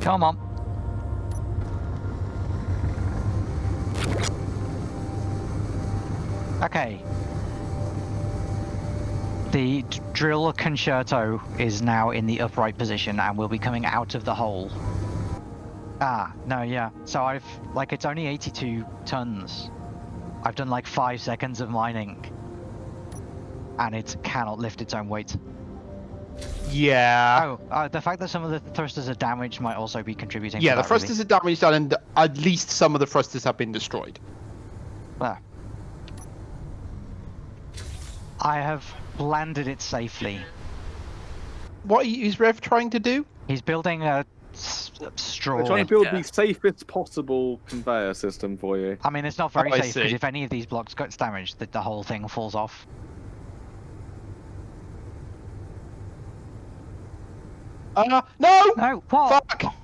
Come on. Okay. The drill concerto is now in the upright position and will be coming out of the hole. Ah, no, yeah. So I've, like, it's only 82 tons. I've done like five seconds of mining. And it cannot lift its own weight. Yeah. Oh, uh, the fact that some of the thrusters are damaged might also be contributing. to Yeah, the that, really. thrusters are damaged and at least some of the thrusters have been destroyed. There. I have landed it safely. What is Rev trying to do? He's building a straw. We're trying to build Yeah. the safest possible conveyor system for you. I mean, it's not very Oh, safe because if any of these blocks gets damaged, the, the whole thing falls off. Uh, no! No, what? Fuck!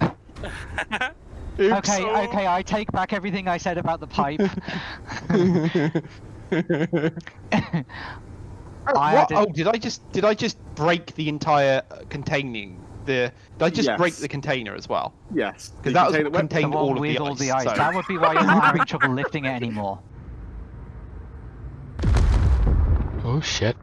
Oops. Okay, okay, I take back everything I said about the pipe. Oh, I what? did- Oh, did I just did I just break the entire uh, containing the? Did I just break the container as well? Yes. Because the that was container- what contained all of with the all ice. the ice. so- That would be why you're not having trouble lifting it anymore. Oh shit.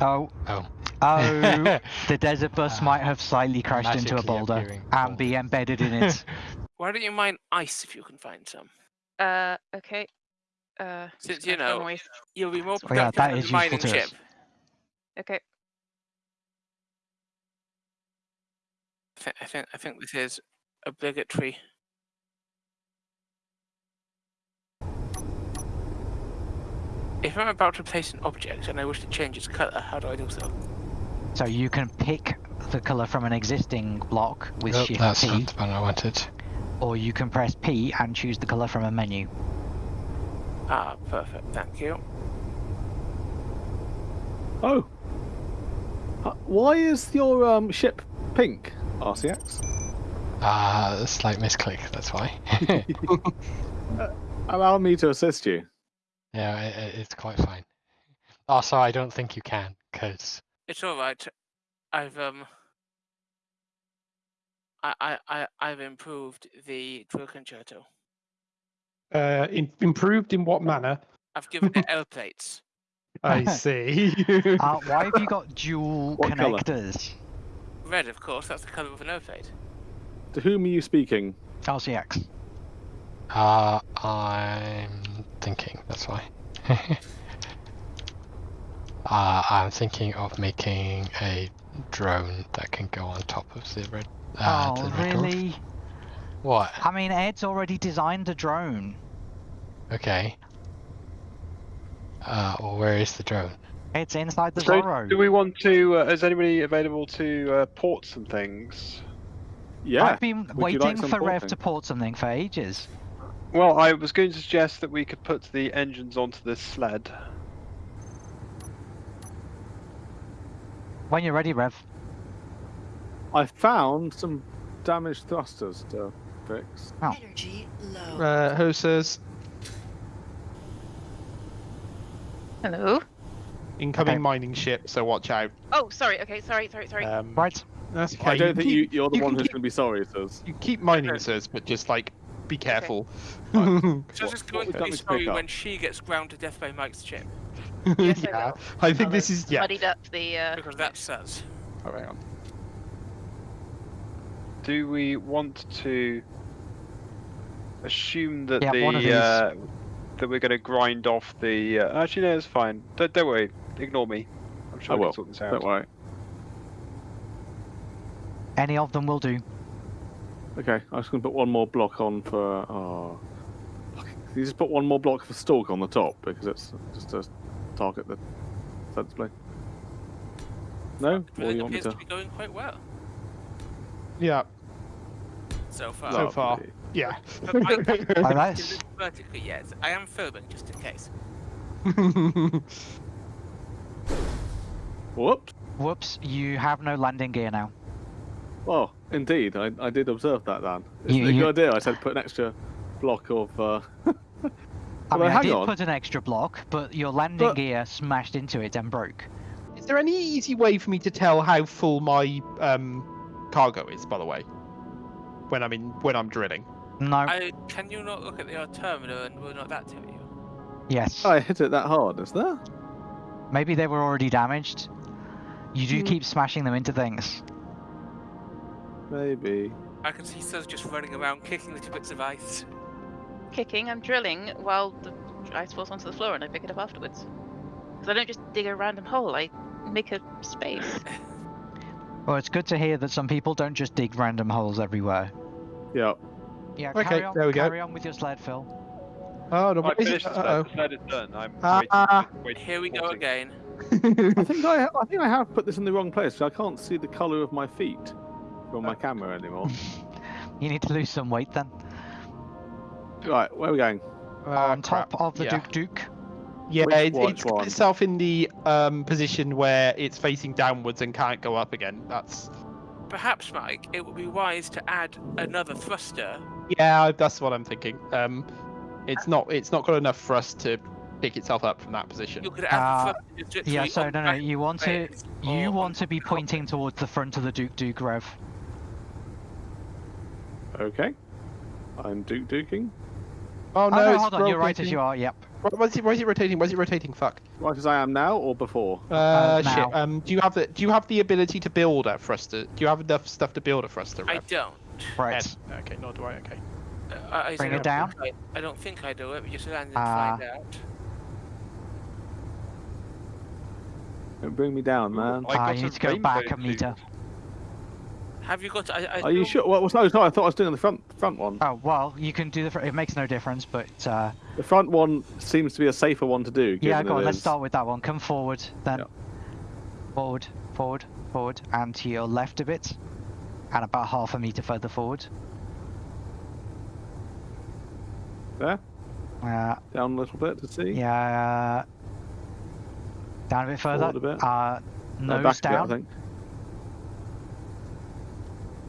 Oh, Oh. Oh, the desert bus might have slightly crashed into a boulder appearing and be embedded in it. Why don't you mine ice if you can find some? Uh, okay. Uh, Since you know, away- You'll be more Oh, yeah, productive that than is mining useful to chip. us. Okay. I think, I think I think this is obligatory. If I'm about to place an object and I wish to change its color, how do I do so? So you can pick the color from an existing block with Nope, Shift that's P, not the one I wanted. or you can press P and choose the color from a menu. Ah, perfect. Thank you. Oh. Uh, why is your um, ship pink, RCX? Ah, a slight misclick, that's why. Allow me to assist you. yeah, i i- it's quite fine. Also, I don't think you can, because It's all right. I've um. I I I I've improved the drill concerto. Uh, in, improved in what manner? I've given it L plates. I see. Uh, why have you got dual What colour? connectors? Red, of course. That's the color of an L plate. To whom are you speaking? LCX. uh, I'm thinking, that's why. Uh, I'm thinking of making a drone that can go on top of the red. Uh, oh, the red dwarf. really? What? I mean, Ed's already designed a drone. Okay. Uh, well, where is the drone? It's inside the So, Zorro. do we want to? Uh, is anybody available to uh, port some things? Yeah. I've been Would you like waiting some for Rev porting? to port something for ages. Well, I was going to suggest that we could put the engines onto this sled. When you're ready, Rev. I found some damaged thrusters to fix. Energy low. uh, who says Hello. incoming Okay. mining ship? So watch out. Oh, sorry. Okay, sorry, sorry, sorry. Um, Right. That's okay. I don't think keep, you, you're the you one who's keep- going to be sorry, Says. You keep mining, sirs, but just like be careful. So What- just what going would to be sorry when she gets ground to death by Mike's chip, Yes, I yeah, will. I think I'll this is yeah. Muddied up the. Uh, because that's us. Oh, hang on. Do we want to assume that Yeah, the these. uh, that we're going to grind off the? Uh, actually, no, it's fine. Don't, don't worry. Ignore me. I'm sure I we will. sort this out. Don't worry. Any of them will do. Okay, I'm just going to put one more block on for. Oh. You just put one more block for stalk on the top because it's just to target the sensibly? No? Or Drilling you want me appears to? to be going quite well Yeah, so far. So far. Yeah. But I can't Like do that. vertically yet. I am filming just in case. Whoops. Whoops, you have no landing gear now. Oh, indeed, I, I did observe that, Dan. It's You- a you- good idea. I said put an extra block of. Uh... I Although, mean, I did on. put an extra block, but your landing But- gear smashed into it and broke. Is there any easy way for me to tell how full my um, cargo is, by the way. When I'm in, when I'm drilling. No. I, can you not look at the terminal and we'll not that tell you? Yes. I hit it that hard, is there? Maybe they were already damaged. You do Hmm. keep smashing them into things. Maybe. I can see Sus just running around kicking little bits of ice. Kicking, I'm drilling while the ice falls onto the floor and I pick it up afterwards. Because I don't just dig a random hole, I make a space. Well, it's good to hear that some people don't just dig random holes everywhere. Yeah. Yeah, Okay, carry on, there we go. carry on with your sled, Phil. Oh no! I what is finished it? the sled. Uh The sled is done. I'm Ah. waiting, waiting Here we go again. oh. I think I, I think I have put this in the wrong place. I can't see the colour of my feet from my camera anymore. You need to lose some weight then. Right, where are we going? On top crap. of the yeah. Duke Duke. Yeah, Which- it, which it's got one? itself in the um, position where it's facing downwards and can't go up again. That's Perhaps, Mike, it would be wise to add another thruster. yeah, that's what I'm thinking. Um, it's not it's not got enough for us to pick itself up from that position. You could add Uh, the Yeah, so no, no, you want to, you or want to be pointing towards the front of the Duke Duke, Rev. Okay. I'm Duke Duking. Oh Oh, no, no, it's hold on, you're right as you are, yep. Why, why is it, why is it rotating? Why is it rotating? Fuck. Right as I am now or before? Uh, Uh, shit. now. Um, do you have the do you have the ability to build a thruster? Do you have enough stuff to build a thruster? I don't. Right. Ed? Okay, nor do I. Okay. Uh, I, Bring I it don't down. think I, I don't think I do it. We just land and Ah. find out. Don't bring me down, man. I got you a need to go back a rainbow meter. Have you got? I, I Are you sure? Well, no, no, I thought I was doing the front front one. Oh, well, you can do the, front. it makes no difference, but, uh, The front one seems to be a safer one to do. yeah, go it on, let's is- start with that one. Come forward, then. Yep. Forward, forward, forward, and to your left a bit. And about half a meter further forward. There, Uh, down a little bit to see. yeah. Down a bit further. Forward a bit. Uh, Uh, nose back a bit, I down. think.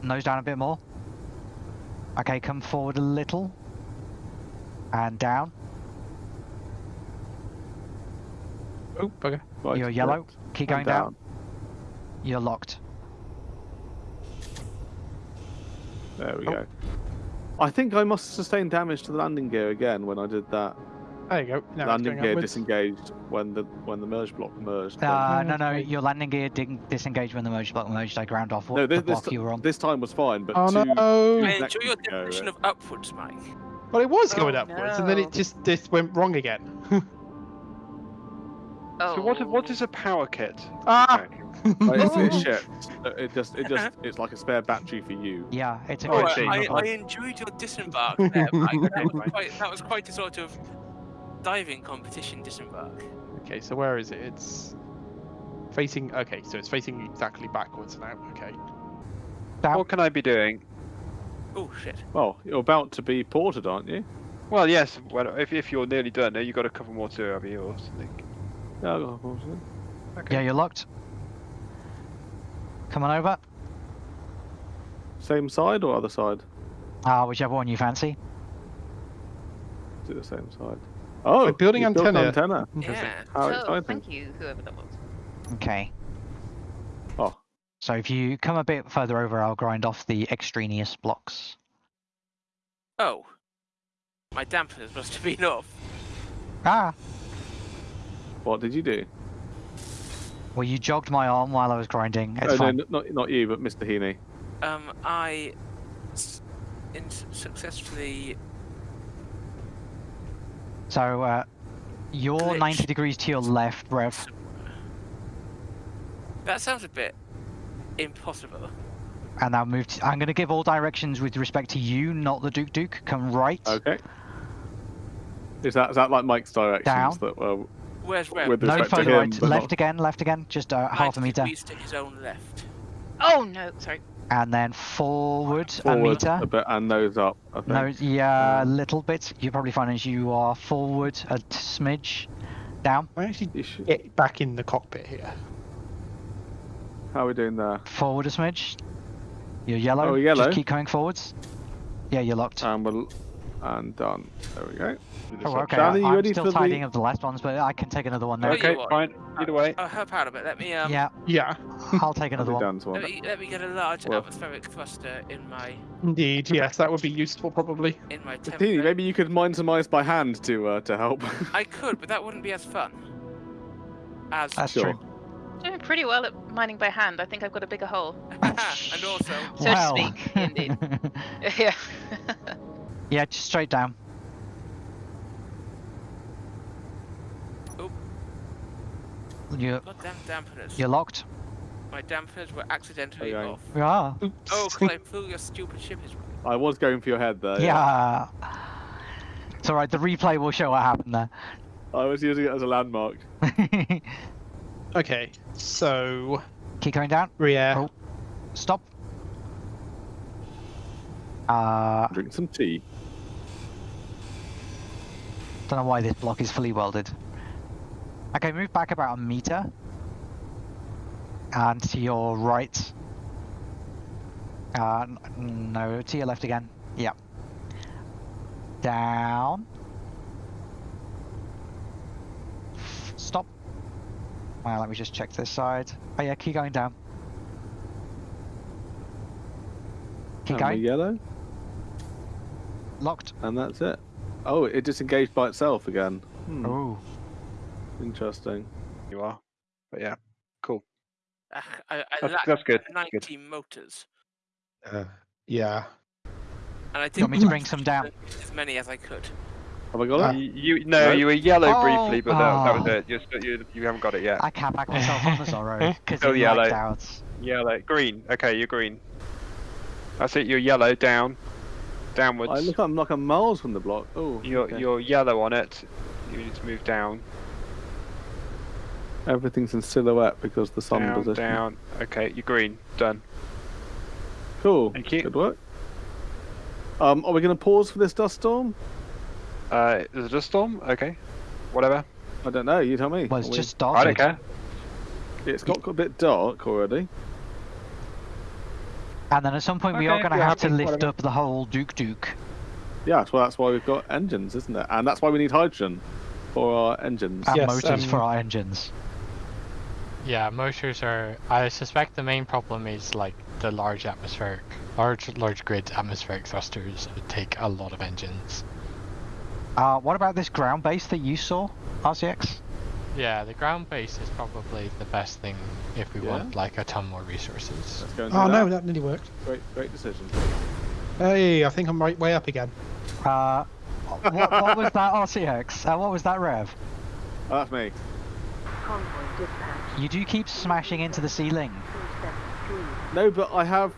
Nose down a bit more. Okay, come forward a little. And down. Oh, bugger. Right, You're yellow. correct. Keep going down. You're locked. There we Oh. go. I think I must sustain damage to the landing gear again when I did that. There you go. Now landing gear upwards. disengaged when the when the merge block merged. then- Uh, no, no, your landing gear didn't disengage when the merge block merged. I ground off what no, the this, this, block you were on. this time was fine, but Oh two, no! I enjoy your uh, definition of upwards, Mike. Well, it was Oh, going upwards, and then it just this went wrong again. Oh. So what? What is a power kit? ah! Okay. Like, it's, it's shit. It just, it just, it's like a spare battery for you. Yeah, it's a Oh, good I thing. I, I enjoyed your disembark there, Mike. That was, quite, that was quite a sort of diving competition disembark. Okay, so where is it? It's facing. Okay, so it's facing exactly backwards now. Okay. Down. What can I be doing? Oh shit. Well, you're about to be ported, aren't you? Well, yes. Well, if, if you're nearly done, now you've got a couple more to have yours. I think. Yeah, of course. Yeah, you're locked. Come on over. Same side or other side? Ah, whichever one you fancy. Is it the same side? Oh, Like building you built antenna. antenna. Yeah. How oh, exciting! thank you, whoever that was. Okay. Oh, So if you come a bit further over, I'll grind off the extraneous blocks. Oh. My dampeners must have been off. Ah! what did you do? Well, you jogged my arm while I was grinding. It's oh, fine. no, not not you, but Mr. Heaney. Um, I s- in- successfully. So, uh, you're Glitch. 90 degrees to your left, Rev. That sounds a bit impossible. And now move to, I'm going to give all directions with respect to you, not the Duke Duke. Come right. Okay. Is that is that like Mike's directions Down. that were Where's Rev? with No respect further him? right. Left not- again, left again. Just uh, half a meter. degrees to his own left. Oh no, sorry. And then forward, a meter. a bit and nose up. I think. No, yeah, a Um, little bit. You probably find as you are forward a t- smidge, down, I actually should- get back in the cockpit here. How are we doing there? forward a smidge. You're yellow. Oh, yellow. Just keep coming forwards. Yeah, you're locked. Um, we're, and done. There we go. Oh, okay. Danny, you I'm still tidying the... up the last ones, but I can take another one there. Okay. Okay, you are. fine. Either way. I'll help out a bit. Let me um. Yeah, Yeah, I'll take another one. Dan's one. Let me, let me get a large Well- atmospheric thruster in my indeed. Yes, that would be useful probably. in my template. Maybe you could mine some ice by hand to uh, to help. I could, but that wouldn't be as fun. As That's Sure. true. Doing pretty well at mining by hand. I think I've got a bigger hole. and also So to speak, indeed. yeah. yeah, just straight down. You're, goddamn dampeners. you're locked? My dampeners were accidentally Okay. off. Yeah. Oops. Oh, because I flew your stupid ship is I was going for your head there. Yeah. It's alright, the replay will show what happened there. I was using it as a landmark. Okay, so Keep going down. rear. Oh. Stop. Uh, Drink some tea. don't know why this block is fully welded. Okay, move back about a meter. And to your right. Uh, no, to your left again. Yep. Down. Stop. Well, let me just check this side. Oh yeah, keep going down. Keep And going. yellow, Locked. and that's it. Oh, it disengaged by itself again. Hmm, Oh. Interesting. You are. But yeah, cool. Ah, I, I That's, lacked that's good. 90 motors, Uh, Yeah. and I You didn't want me to bring some down? as many as I could. Have I got Uh, it? You, you no, No? you were yellow Oh, briefly, but that, that was oh. it. You're still, you, you haven't got it yet. I can't back myself on the Zorro because Still it yellow. lagged out. Yellow, green. Okay, you're green. That's it. You're yellow down, downwards. I look, I'm like a miles from the block. Oh, You're okay. you're yellow on it. You need to move down, Everything's in silhouette because the sun down, position. down. Okay, you're green. Done. Cool. Thank you. Good work. Um, are we going to pause for this dust storm? Uh, is it a storm? Okay, whatever. I don't know. You tell me. Well, it's Are we- just started. I don't care. It's got a bit dark already. And then at some point we are going to you're have to lift whatever. up the whole Duke Duke. Yeah, well, that's why we've got engines, isn't it? And that's why we need hydrogen for our engines. And Yes, motors for um, our engines. Yeah, motors are. I suspect the main problem is like the large atmospheric, large large grid atmospheric thrusters take a lot of engines. Uh, what about this ground base that you saw, RCX? Yeah, the ground base is probably the best thing if we Yeah? want like a ton more resources. Let's go and do Oh that. no, that nearly worked. Great, great decision. Hey, I think I'm right way up again. Uh, what, what was that RCX? Uh, what was that Rev? Oh, that's me. You do keep smashing into the ceiling. No, but I have.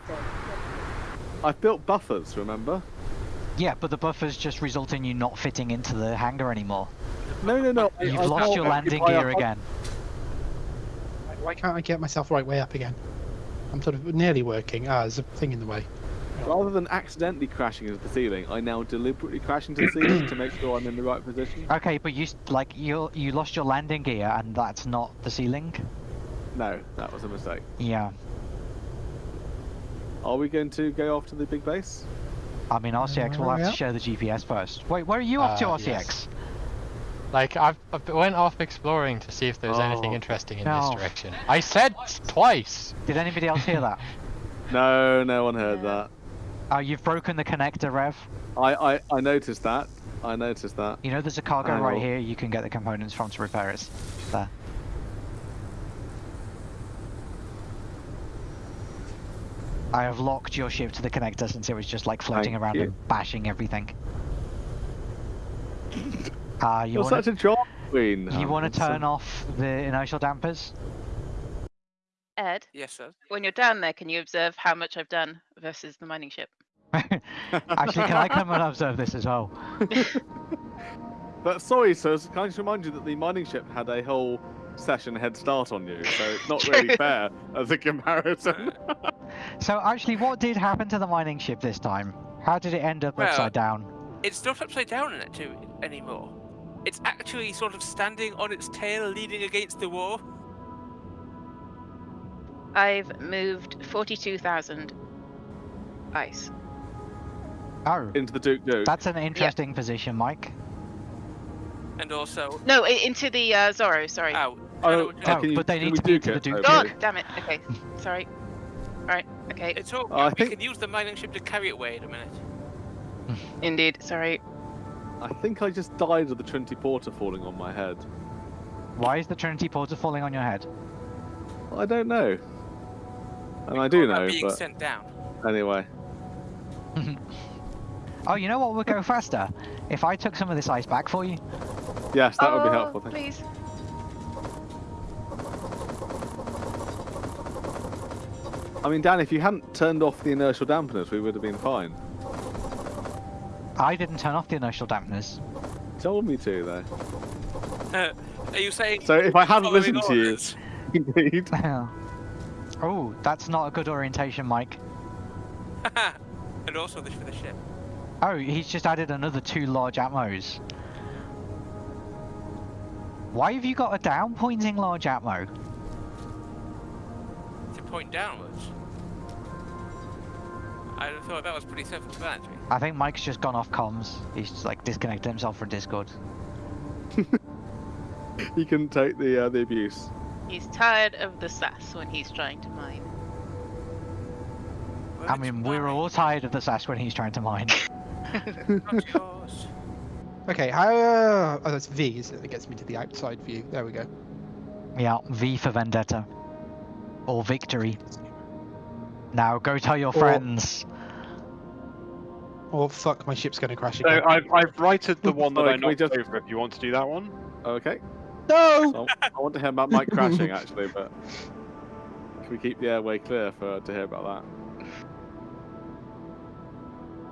I've built buffers. Remember? Yeah, but the buffers just result in you not fitting into the hangar anymore. No, no, no. I- You've I lost can't your landing gear again. Why can't I get myself right way up again? I'm sort of nearly working. Ah, there's a thing in the way. Rather than accidentally crashing into the ceiling, I now deliberately crash into the ceiling to make sure I'm in the right position. Okay, but you like you you lost your landing gear, and that's not the ceiling. No, that was a mistake. Yeah, Are we going to go off to the big base? I mean RCX will Uh, have to share the GPS first. Wait, where are you off to, Uh, RCX? yes. Like I've, I went off exploring to see if there's anything Oh, interesting in no. this direction. I said twice. Did anybody else hear that? No, no one heard that. Oh, you've broken the connector, Rev. I, I, I noticed that. I noticed that. You know there's a cargo right Ow. here you can get the components from to repair it. There. I have locked your ship to the connector since it was just like floating Thank around you. and bashing everything. Uh, you You're want such a drama queen. you Um, want to turn off the inertial dampers? Ed, Yes, sir. when you're down there, can you observe how much I've done versus the mining ship? Actually, can I come and observe this as well? But sorry, sirs, can I just remind you that the mining ship had a whole session head start on you, so it's not really fair as a comparison. So actually, what did happen to the mining ship this time? How did it end up Well- upside down? It's not upside down in it too anymore. It's actually sort of standing on its tail, leaning against the wall. I've moved 42,000 ice. Oh, into the Duke Duke. that's an interesting position, Mike. And also No, into the uh, Zorro. Sorry. out. Oh, Oh, you- but they need to be Duke into the it? Duke Okay. God damn it. Okay. Sorry. Alright. Okay. It's all. I we think- can use the mining ship to carry it away in a minute. Indeed. Sorry. I think I just died of the Trinity Porter falling on my head. Why is the Trinity Porter falling on your head? I don't know. And We I do know, being but sent down. anyway. Oh, you know what would go faster? If I took some of this ice back for you. Yes, that would be Oh, helpful. Thank. Please. I mean, Dan, if you hadn't turned off the inertial dampeners, we would have been fine. I didn't turn off the inertial dampeners. Told me to, though. Uh, are you saying? So if I hadn't following listened to you, indeed. oh, that's not a good orientation, Mike. and also this for the ship. Oh, he's just added another two large atmos. Why have you got a down pointing large atmo? To point downwards. I thought that was pretty self-explanatory. I think Mike's just gone off comms. He's just, like disconnected himself from Discord. He can take the uh, the abuse. He's tired of the sass when he's trying to mine. I mean, we're all tired of the sass when he's trying to mine. Not yours. Okay, how? Uh, oh, that's V. Isn't it? That gets me to the outside view. There we go. yeah, V for Vendetta. Or victory. Now go tell your Or- friends. Oh fuck! My ship's going to crash So again. I've, I've righted the one that I can knocked just- over. If you want to do that one. Okay. No. So I want to hear about Mike crashing, actually, but can we keep the airway clear for to hear about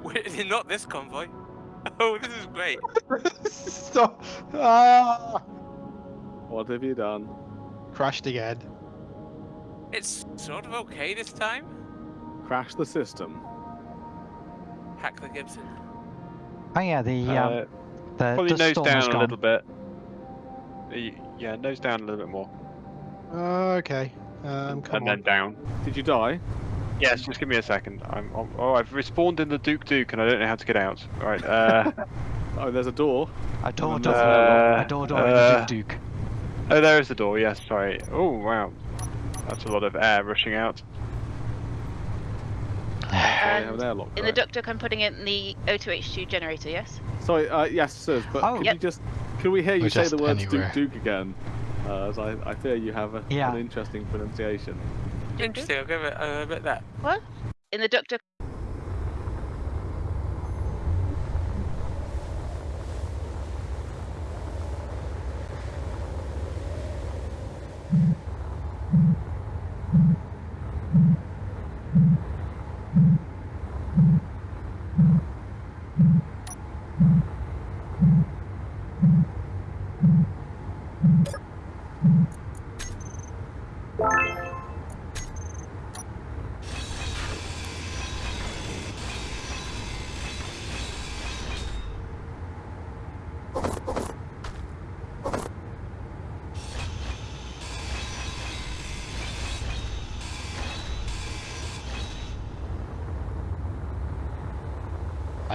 Wait, not this convoy. Oh, this is great. Stop. Ah. What have you done? Crashed again. It's sort of okay this time. Crash the system. Hack the Gibson. Oh yeah, the um, Uh, the, probably the nose down a little bit. Yeah, nose down a little bit more, Okay. Um, come and on. then down. Did you die? Yes, just give me a second. I'm. I'm- Oh, I've respawned in the Duke Duke, and I don't know how to get out. Right. Uh, Oh, there's a door. A door Um, door. uh, a door door uh, in the Duke Duke. oh, there is the door. Yes, sorry. Oh, wow. That's a lot of air rushing out. Sorry, And an airlock. in the right? Duck Duck, I'm putting it in the O2H2 generator. Yes. Sorry, uh, yes, sir. but Oh. could Yep. you just could we hear you Or say the just words anywhere. Duke Duke again? Uh, as I, I fear you have a, Yeah. an interesting pronunciation. Interesting. I'll give it a bit that. What? In the Duck Duck.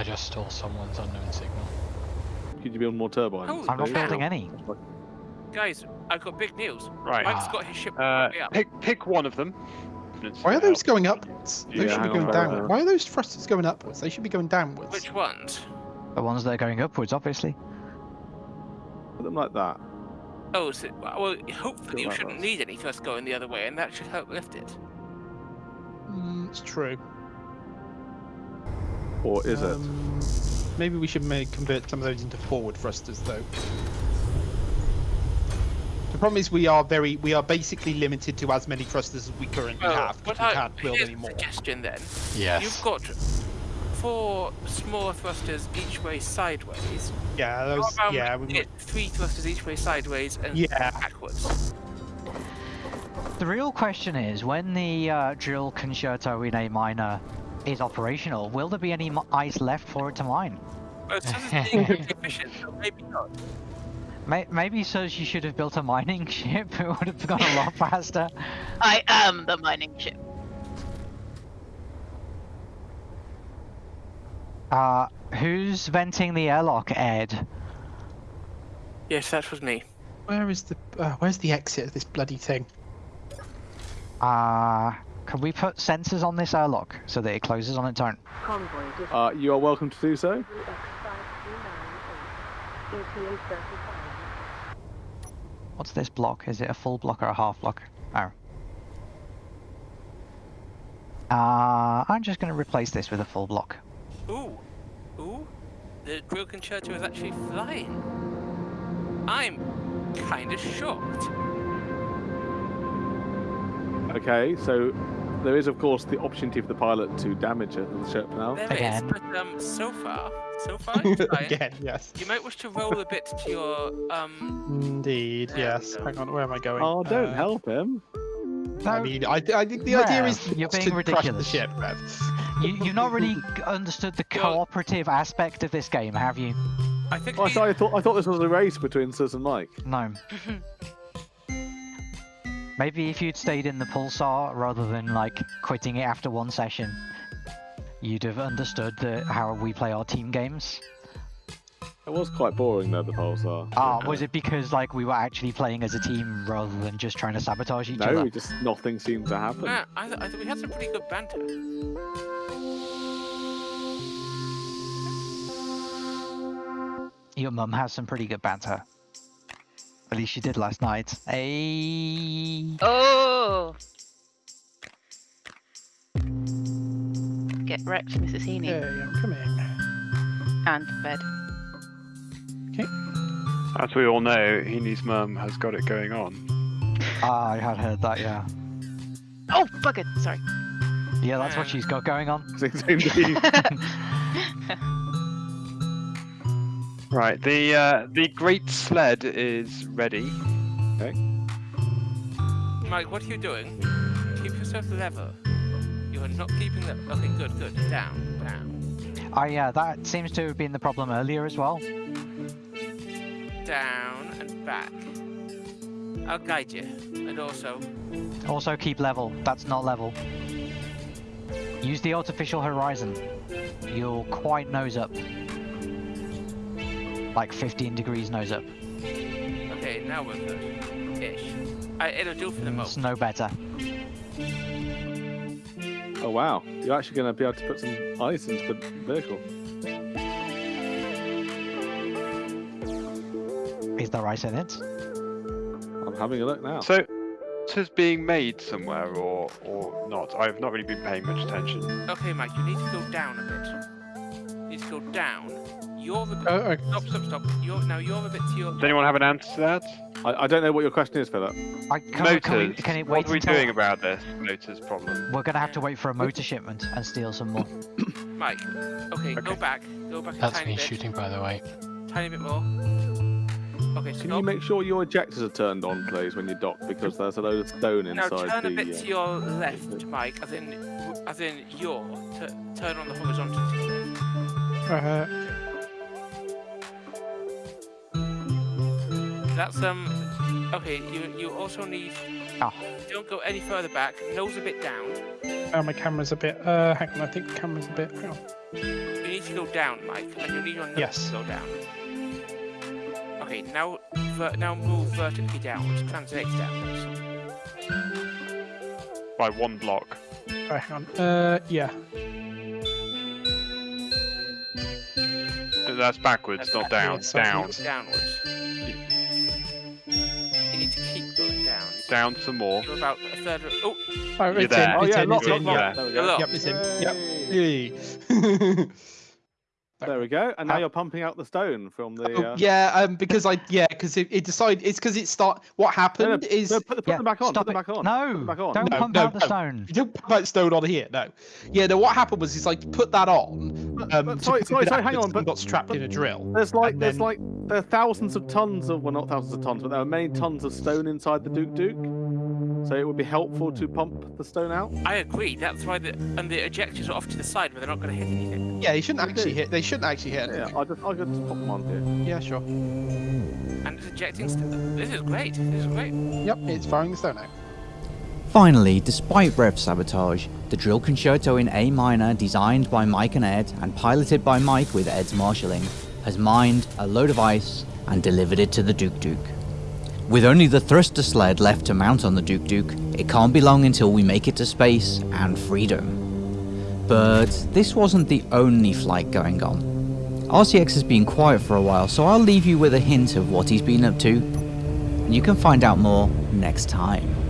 I just stole someone's unknown signal. Could you build more turbines? Oh, I'm not building any. Guys, I've got big news. Right. Mike's got his ship Uh, up. pick pick one of them. Why are those going upwards? Those Yeah, should be going hang on, downwards. Why are those thrusters going upwards? They should be going downwards. Which ones? The ones that are going upwards, obviously. Put them like that. Oh, so, well, hopefully you shouldn't those. need any thrust going the other way, and that should help lift it. Mm, it's true. Or is it? Um, Maybe we should make, convert some of those into forward thrusters, though. The problem is we are very, we are basically limited to as many thrusters as we currently Well, have. 'cause what we I, can't build here's any a more. suggestion then. Yes. You've got four small thrusters each way sideways. Yeah, How those. Yeah, we we get three thrusters each way sideways and Yeah. backwards. The real question is, when the uh, drill concerto in A minor is operational, will there be any ice left for it to mine? Well, it says it's being efficient, so maybe not. Maybe says you should have built a mining ship. It would have gone a lot faster. I am the mining ship. Uh, who's venting the airlock, Ed? Yes, that was me. Where is the uh, where's the exit of this bloody thing? Uh, can we put sensors on this airlock so that it closes on its own? Uh, you are welcome to do so. X5298, ETA 35. What's this block? Is it a full block or a half block? Oh. Uh, I'm just going to replace this with a full block. Ooh, ooh, the drill concerto is actually flying. I'm kind of shocked. Okay, so there is of course the opportunity for the pilot to damage it, the ship now. There is, Again. but um, so far, so far. Again, yes. You might wish to roll a bit to your um. Indeed, There yes. Hang on, where am I going? Oh, don't Uh, help him. I mean, I, I think the idea is you're to being crush the ridiculous. ship, Rev. You, you've not really understood the Well- cooperative aspect of this game, have you? I think Oh, I the- thought, I thought I thought this was a race between Sis and Mike. No. Maybe if you'd stayed in the pulsar rather than like quitting it after one session, you'd have understood the, how we play our team games. It was quite boring though, the pulsar. Ah, was it because like we were actually playing as a team rather than just trying to sabotage each No, other? just nothing seemed to happen. Nah, I, th- I think we had some pretty good banter. Your mum has some pretty good banter. At least she did last night. Hey. Oh! Get wrecked, Mrs. Heaney. Yeah, yeah, I'm coming. And bed. Okay. As we all know, Heaney's mum has got it going on. Ah, I had heard that. Yeah. Oh, bugger! Sorry. Yeah, that's what she's got going on. Right, the uh, the great sled is ready. Mike, what are you doing? Keep yourself level. You are not keeping the. Okay, good, good. Down, down, Ah, yeah, that seems to have been the problem earlier as well. down, and back. I'll guide you, and also Also keep level. That's not level. Use the artificial horizon. You'll quite nose up. Like 15 degrees nose up. Okay, now we're good. Ish. I, uh, it'll do for the mm, It's moment. no better. oh wow, you're actually going to be able to put some ice into the vehicle. Is there ice in it? I'm having a look now. So, this is being made somewhere or or not? I've not really been paying much attention. Okay, Mike, you need to go down a bit. You need to go down. You're the. Oh, okay. Stop, stop, stop. You're now. You're a bit to your. Does anyone have an answer to that? I, I don't know what your question is, Philip. I, can, we- can, we, Motors. can it what wait are we until... doing about this motors problem? We're gonna have to wait for a motor shipment and steal some more. Mike. Okay, go back. Go back a That's tiny me bit. shooting, by the way. Tiny bit more. Okay, Can stop. you make sure your ejectors are turned on, please, when you dock? Because there's a load of stone Now inside turn the. a bit uh, to your left, Mike, as in, as in your. T- turn on the horizontal. to your That's um. Okay, you you also need. Ah. Don't go any further back. Nose a bit down. oh, my camera's a bit. Uh, hang on, I think the camera's a bit. Hang on. You need to go down, Mike, and you need your nose Yes. to go down. Okay, now ver- now move vertically downwards. Translate downwards. By one block. Right, hang on. Uh, yeah. That's backwards, That's not backwards. down. Yeah, Down. sorry. Downwards. Down. Down some more. You're about a third of. Oh, Oh, You're it's there. in. Oh It's yeah, in. lock, It's lock, in. lock. yeah. There we go. Yep, it's in. Yep. Yay. There we go. And now Uh, you're pumping out the stone from the. Oh, Uh... yeah, um, because I yeah, because it, it decided it's because it start. What happened is No, put, put Yeah, them back on. Put them back on. No, Put them back on. don't No, pump no, out the stone. you don't put that stone on here. No, yeah. No, what happened was is like put that on. But- Um, but to sorry, sorry, sorry, hang on, but- and got strapped but- in a drill. There's like there's then- like there are thousands of tons of well not thousands of tons, but there are many tons of stone inside the Duke Duke. So it would be helpful to pump the stone out. I agree. That's why the and the ejectors are off to the side where they're not going to hit anything. Yeah, they shouldn't They actually do. hit. They shouldn't actually hit. Yeah, anything. I just I could just pop them on here. Yeah, sure. And it's ejecting. St- this is great. This is great. Yep, it's firing the stone out. Finally, despite rev sabotage, the drill concerto in A minor, designed by Mike and Ed and piloted by Mike with Ed's marshalling, has mined a load of ice and delivered it to the Duke Duke. With only the thruster sled left to mount on the Duke Duke, it can't be long until we make it to space and freedom. But this wasn't the only flight going on. RCX has been quiet for a while, so I'll leave you with a hint of what he's been up to. You can find out more next time.